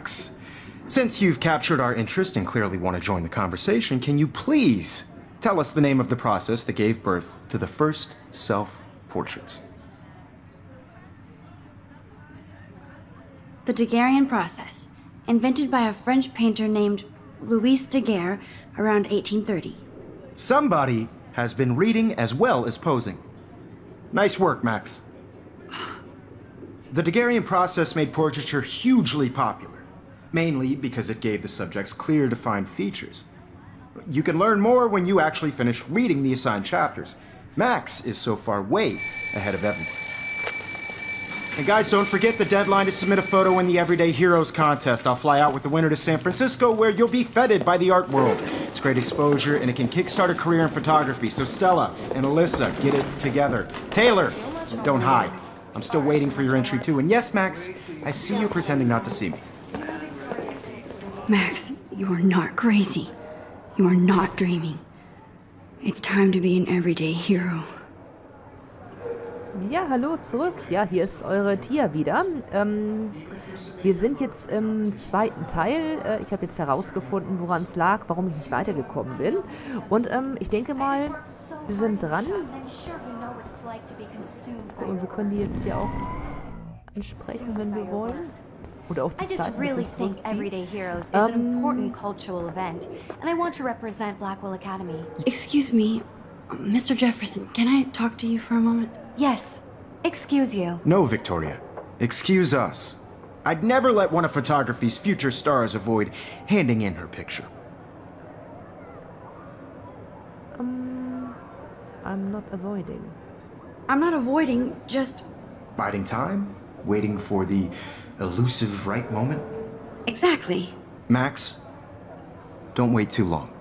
Max, since you've captured our interest and clearly want to join the conversation, can you please tell us the name of the process that gave birth to the first self-portraits? The Daguerrean process, invented by a French painter named Louis Daguerre around 1830. Somebody has been reading as well as posing. Nice work, Max. The Daguerrean process made portraiture hugely popular, mainly because it gave the subjects clear, defined features. You can learn more when you actually finish reading the assigned chapters. Max is so far way ahead of everyone. And guys, don't forget the deadline to submit a photo in the Everyday Heroes contest. I'll fly out with the winner to San Francisco where you'll be feted by the art world. It's great exposure and it can kickstart a career in photography. So Stella and Alyssa, get it together. Taylor, don't hide. I'm still waiting for your entry too. And yes, Max, I see you pretending not to see me. Max, you are not crazy. You are not dreaming. It's time to be an everyday hero. Ja, hallo zurück. Ja, hier ist eure Tia wieder. Ähm, wir sind jetzt im zweiten Teil. Äh, ich habe jetzt herausgefunden, woran es lag, warum ich nicht weitergekommen bin. Und ähm, ich denke mal, wir sind dran. Und wir können die jetzt hier auch ansprechen, wenn wir wollen. Oder auch die I just Zeit, really think. Everyday Heroes is Um, an important cultural event, and I want to represent Blackwell Academy. Excuse me, Mr. Jefferson, can I talk to you for a moment? Yes. Excuse you. No, Victoria. Excuse us. I'd never let one of photography's future stars avoid handing in her picture. Um, I'm not avoiding. I'm not avoiding, just Biding time? Waiting for the elusive right moment? exactly. Max, don't wait too long.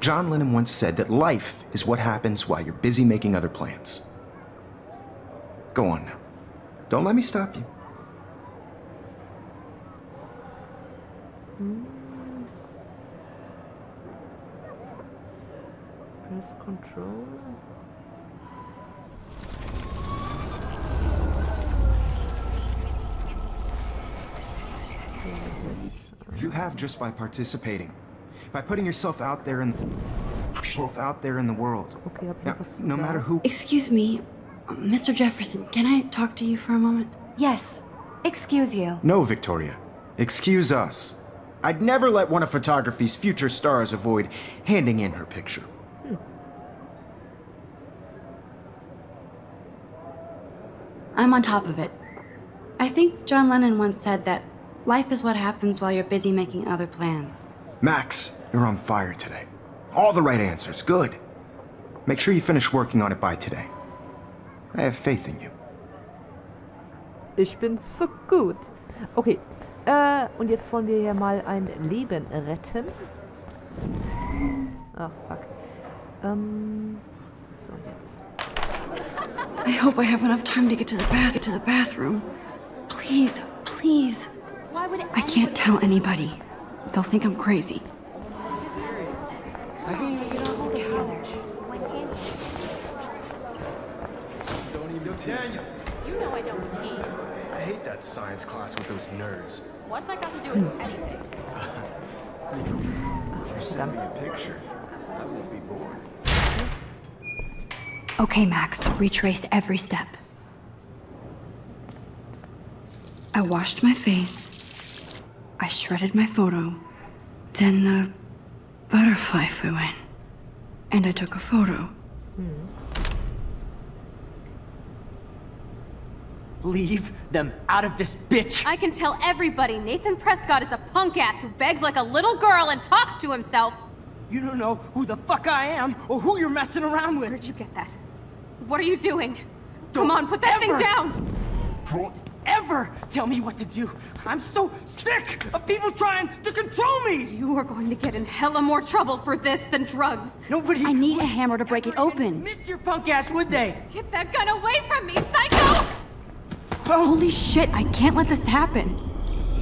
John Lennon once said that life is what happens while you're busy making other plans. Go on now. Don't let me stop you. Hmm. Press Control. You have just by participating. By putting yourself out there in yourself out there in the world. Okay, hab ich Now, noch was zu no matter who Excuse me, Mr. Jefferson, can I talk to you for a moment? Yes. Excuse you. No, Victoria. Excuse us. I'd never let one of photography's future stars avoid handing in her picture. Hmm. I'm on top of it. I think John Lennon once said that life is what happens while you're busy making other plans. Max, you're on fire today. All the right answers. Good. Make sure you finish working on it by today. I have faith in you. Ich bin so gut. Okay. Äh, und jetzt wollen wir hier mal ein Leben retten. Ach, fuck. Ähm, so, jetzt. I hope I have enough time to get to the bath get to the bathroom. Please, please. Why would I can't tell anybody. They'll think I'm crazy. You know I don't tease. I hate that science class with those nerds. What's that got to do with hmm. anything? If you send me a picture, I won't be bored. Okay, Max, retrace every step. I washed my face. I shredded my photo. Then the butterfly flew in. And I took a photo. Leave them out of this bitch! I can tell everybody Nathan Prescott is a punk ass who begs like a little girl and talks to himself. You don't know who the fuck I am or who you're messing around with! Where'd you get that? What are you doing? Don't Come on, put that ever- thing down! Ever tell me what to do! I'm so sick of people trying to control me! You are going to get in hella more trouble for this than drugs. Nobody I need a hammer to break it open. Miss your punk ass, would they? Get that gun away from me, psycho! Oh. Holy shit, I can't let this happen.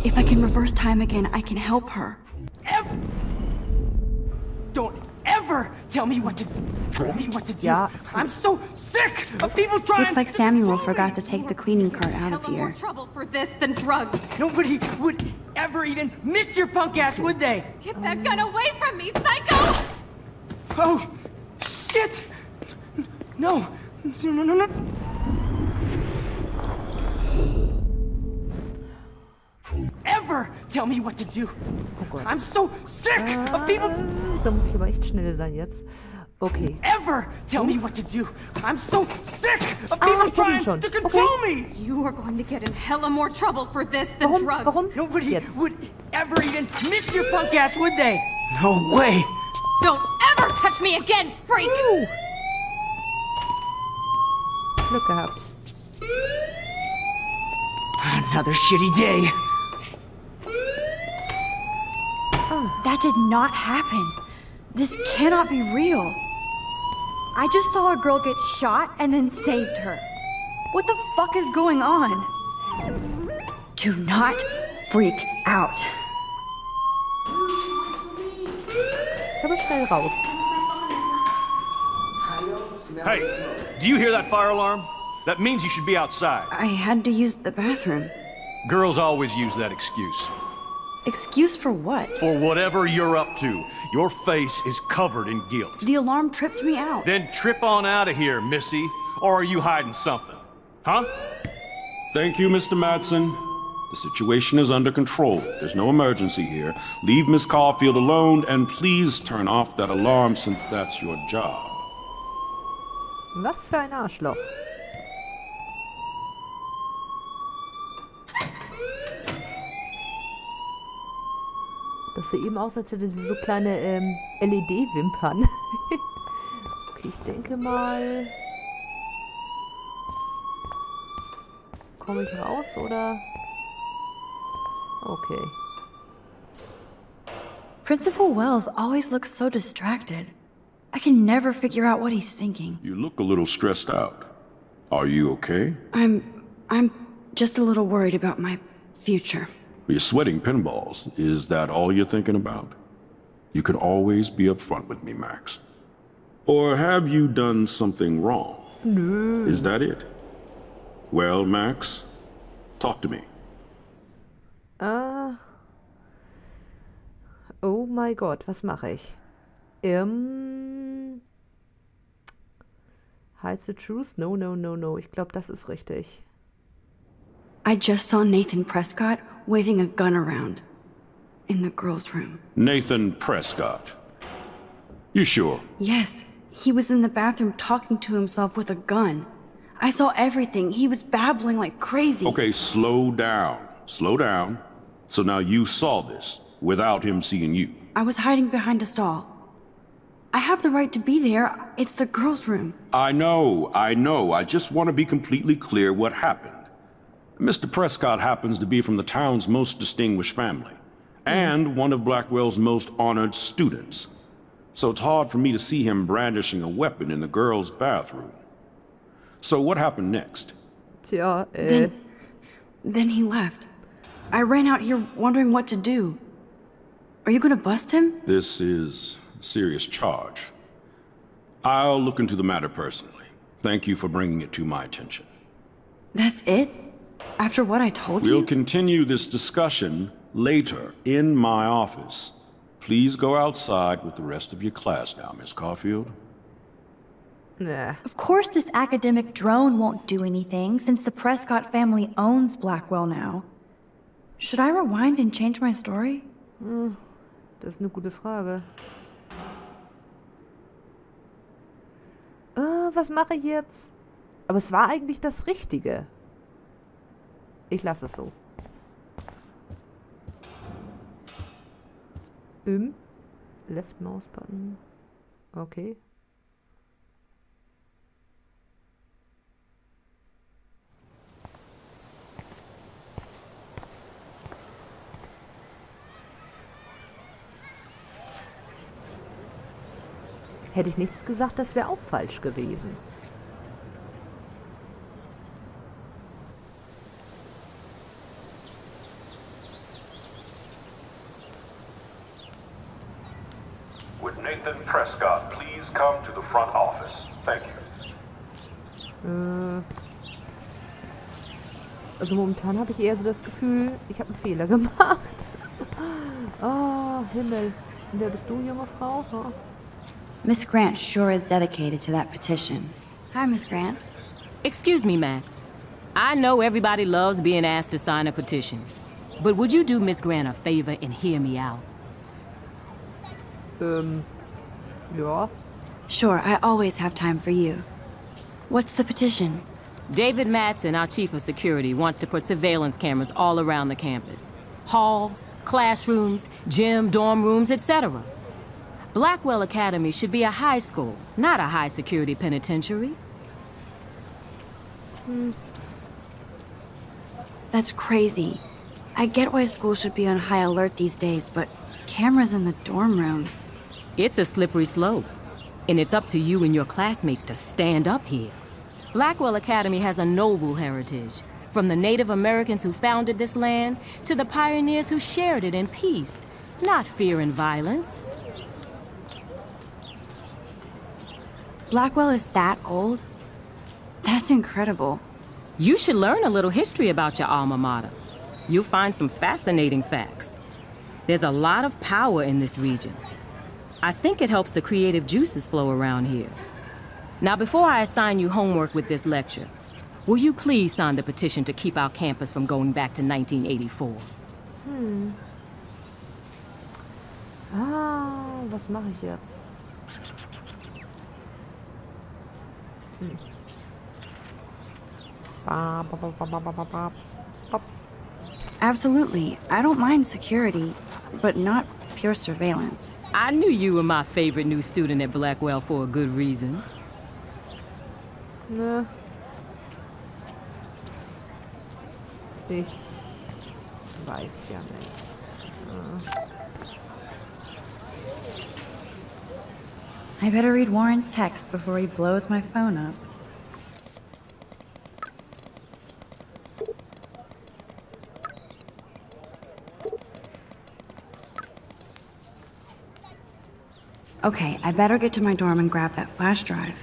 If I can reverse time again, I can help her. Ever. Don't ever tell me what to tell me what to do. Yeah. I'm so sick of people trying Looks like to Samuel forgot me. to take the cleaning cart out of Hella more here. trouble for this than drugs. Nobody would ever even miss your punk ass, would they? Get that gun away from me, psycho! Oh, shit! No, no, no, no, tell me what to do. I'm so sick of people Da muss ich aber echt schnell sein jetzt. Okay. ever tell me what to do. I'm so sick of Ah, people ich kenn ihn trying to control me. You are going to get in hella more trouble for this than Warum? drugs. Warum? Nobody Jetzt. would ever even miss your punk ass, would they? No way. Don't ever touch me again, freak! Glück gehabt. Another shitty day. Oh, that did not happen. This cannot be real. I just saw a girl get shot and then saved her. What the fuck is going on? Do not freak out. Ist aber schnell raus. Hey, do you hear that fire alarm? That means you should be outside. I had to use the bathroom. Girls always use that excuse. Excuse for what? For whatever you're up to, your face is covered in guilt. The alarm tripped me out. Then trip on out of here, Missy. Or are you hiding something? Huh? Thank you, Mr. Madsen. The situation is under control. There's no emergency here. Leave Miss Caulfield alone and please turn off that alarm since that's your job. Was für ein Arschloch. Das sieht eben aus, als hätte sie so kleine ähm, LED-Wimpern. okay, ich denke mal... Komme ich raus, oder? Okay. Principal Wells always looks so distracted. I can never figure out what he's thinking. You look a little stressed out. Are you okay? I'm. I'm just a little worried about my future. You're sweating pinballs. Is that all you're thinking about? You can always be upfront with me, Max. Or have you done something wrong? No. Is that it? Well, Max, talk to me. Ah. Oh mein Gott, was mache ich? Ähm. Hide the truth? No, no, no, no. Ich glaube, das ist richtig. I just saw Nathan Prescott waving a gun around in the girls' room. Nathan Prescott. You sure? Yes, he was in the bathroom talking to himself with a gun. I saw everything. He was babbling like crazy. Okay, slow down. Slow down. So now you saw this without him seeing you. I was hiding behind a stall. I have the right to be there. It's the girls' room. I know, I know. I just want to be completely clear what happened. Mr. Prescott happens to be from the town's most distinguished family, and one of Blackwell's most honored students. So it's hard for me to see him brandishing a weapon in the girls' bathroom. So what happened next? Tja, äh. Eh. Then, then he left. I ran out here wondering what to do. Are you gonna bust him? This is a serious charge. I'll look into the matter personally. Thank you for bringing it to my attention. That's it? After what I told you. We'll continue this discussion later in my office. Please go outside with the rest of your class now, Miss Caulfield. Nah. Of course, this academic drone won't do anything since the Prescott family owns Blackwell now. Should I rewind and change my story? Das ist eine gute Frage. Ah, was mache ich jetzt? Aber es war eigentlich das Richtige. Ich lasse es so. Im Left Mouse Button. Okay. Hätte ich nichts gesagt, das wäre auch falsch gewesen. Prescott please come to the front office? Thank you. Äh, also momentan habe ich eher so das Gefühl, ich habe einen Fehler gemacht. oh, Himmel. Und wer bist du, junge Frau? Huh? Miss Grant sure is dedicated to that petition. Hi, Miss Grant. Excuse me, Max. I know everybody loves being asked to sign a petition. But would you do Miss Grant a favor and hear me out? Ähm, Ja. Sure, I always have time for you. What's the petition? David Madsen, our chief of security, wants to put surveillance cameras all around the campus. Halls, classrooms, gym, dorm rooms, etc. Blackwell Academy should be a high school, not a high-security penitentiary. Hmm. That's crazy. I get why schools should be on high alert these days, but cameras in the dorm rooms... It's a slippery slope, and it's up to you and your classmates to stand up here. Blackwell Academy has a noble heritage, from the Native Americans who founded this land to the pioneers who shared it in peace, not fear and violence. Blackwell is that old? That's incredible. You should learn a little history about your alma mater. You'll find some fascinating facts. There's a lot of power in this region. I think it helps the creative juices flow around here. Now, before I assign you homework with this lecture, will you please sign the petition to keep our campus from going back to 1984? Hmm. Ah, was mache ich jetzt? Hm. Ba, ba, ba. Absolutely. I don't mind security, but not pure surveillance. I knew you were my favorite new student at Blackwell for a good reason. Ich weiß ja nicht. I better read Warren's text before he blows my phone up. Okay, I better get to my dorm and grab that flash drive.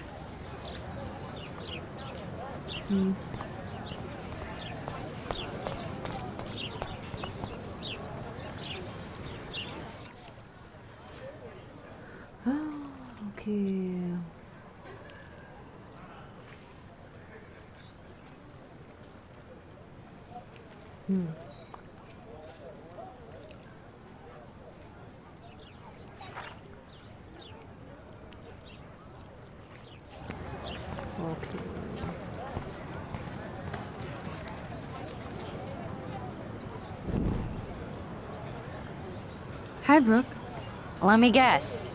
Hmm. Ah, okay. Hmm. Okay. Hi, Brooke. Let me guess.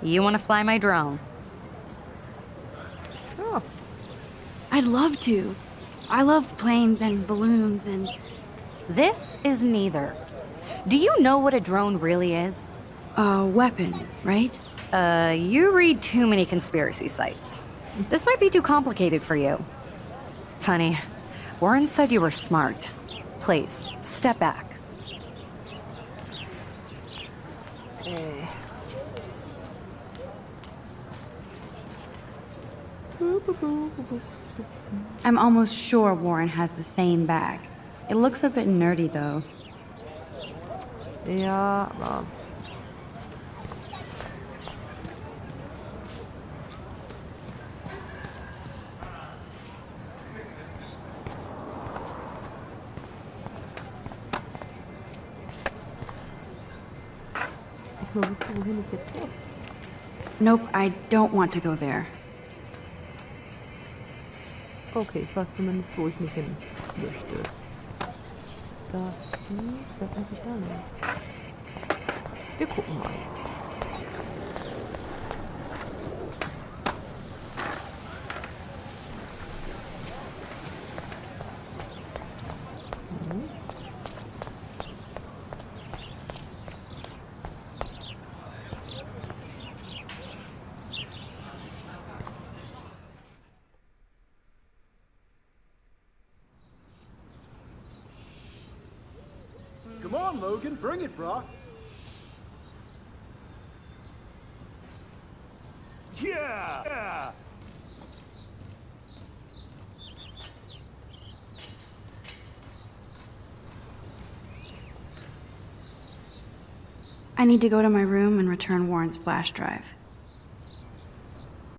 You want to fly my drone? Oh. I'd love to. I love planes and balloons and... This is neither. Do you know what a drone really is? A weapon, right? Uh, you read too many conspiracy sites. This might be too complicated for you. Funny. Warren said you were smart. Please, step back. Äh. I'm almost sure Warren has the same bag. It looks a bit nerdy, though. Ja, aber... Ich nur wusste, wohin ich jetzt muss. Nope, I don't want to go there. Okay, ich weiß zumindest, wo ich nicht hin möchte. Das hier, da weiß ich gar nichts. Wir gucken mal. On, Logan, bring it, brah. Yeah! Yeah! I need to go to my room and return Warren's flash drive.